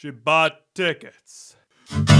She bought tickets. Thank you.